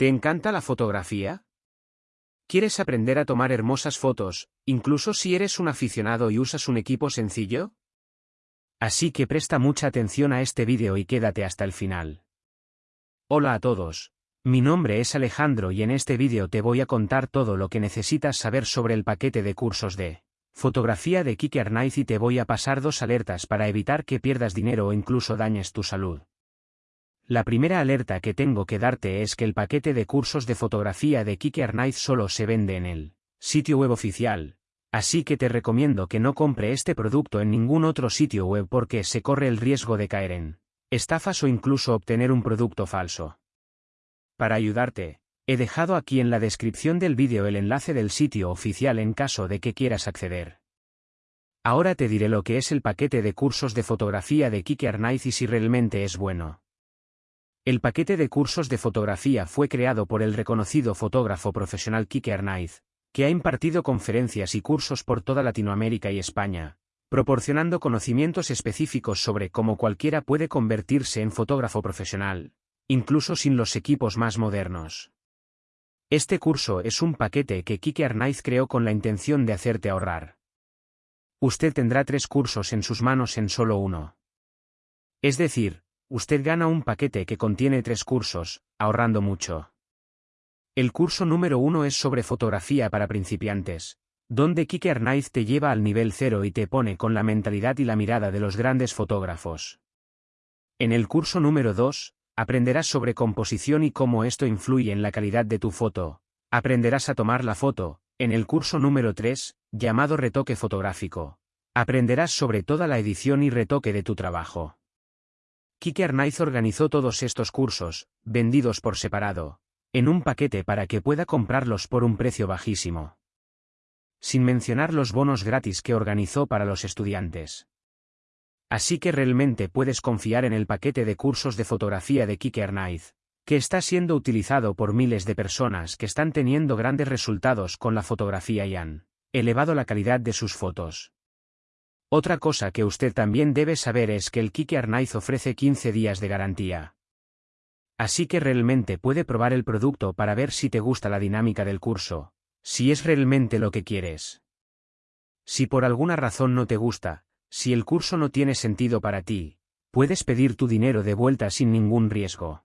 ¿Te encanta la fotografía? ¿Quieres aprender a tomar hermosas fotos, incluso si eres un aficionado y usas un equipo sencillo? Así que presta mucha atención a este vídeo y quédate hasta el final. Hola a todos. Mi nombre es Alejandro y en este vídeo te voy a contar todo lo que necesitas saber sobre el paquete de cursos de fotografía de Kike Arnaiz y te voy a pasar dos alertas para evitar que pierdas dinero o incluso dañes tu salud. La primera alerta que tengo que darte es que el paquete de cursos de fotografía de Kike Arnaiz solo se vende en el sitio web oficial, así que te recomiendo que no compre este producto en ningún otro sitio web porque se corre el riesgo de caer en estafas o incluso obtener un producto falso. Para ayudarte, he dejado aquí en la descripción del vídeo el enlace del sitio oficial en caso de que quieras acceder. Ahora te diré lo que es el paquete de cursos de fotografía de Kike Arnaiz y si realmente es bueno. El paquete de cursos de fotografía fue creado por el reconocido fotógrafo profesional Kike Arnaiz, que ha impartido conferencias y cursos por toda Latinoamérica y España, proporcionando conocimientos específicos sobre cómo cualquiera puede convertirse en fotógrafo profesional, incluso sin los equipos más modernos. Este curso es un paquete que Kike Arnaiz creó con la intención de hacerte ahorrar. Usted tendrá tres cursos en sus manos en solo uno. Es decir, usted gana un paquete que contiene tres cursos, ahorrando mucho. El curso número uno es sobre fotografía para principiantes, donde Kike Arnaiz te lleva al nivel cero y te pone con la mentalidad y la mirada de los grandes fotógrafos. En el curso número 2, aprenderás sobre composición y cómo esto influye en la calidad de tu foto. Aprenderás a tomar la foto, en el curso número 3, llamado retoque fotográfico. Aprenderás sobre toda la edición y retoque de tu trabajo. Kike Arnaiz organizó todos estos cursos, vendidos por separado, en un paquete para que pueda comprarlos por un precio bajísimo. Sin mencionar los bonos gratis que organizó para los estudiantes. Así que realmente puedes confiar en el paquete de cursos de fotografía de Kike Arnaiz, que está siendo utilizado por miles de personas que están teniendo grandes resultados con la fotografía y han elevado la calidad de sus fotos. Otra cosa que usted también debe saber es que el Kike Arnaiz ofrece 15 días de garantía. Así que realmente puede probar el producto para ver si te gusta la dinámica del curso, si es realmente lo que quieres. Si por alguna razón no te gusta, si el curso no tiene sentido para ti, puedes pedir tu dinero de vuelta sin ningún riesgo.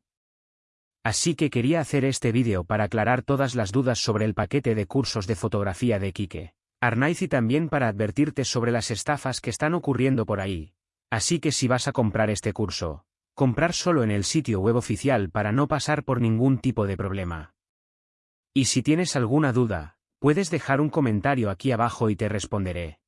Así que quería hacer este vídeo para aclarar todas las dudas sobre el paquete de cursos de fotografía de Kike. Arnaiz y también para advertirte sobre las estafas que están ocurriendo por ahí. Así que si vas a comprar este curso, comprar solo en el sitio web oficial para no pasar por ningún tipo de problema. Y si tienes alguna duda, puedes dejar un comentario aquí abajo y te responderé.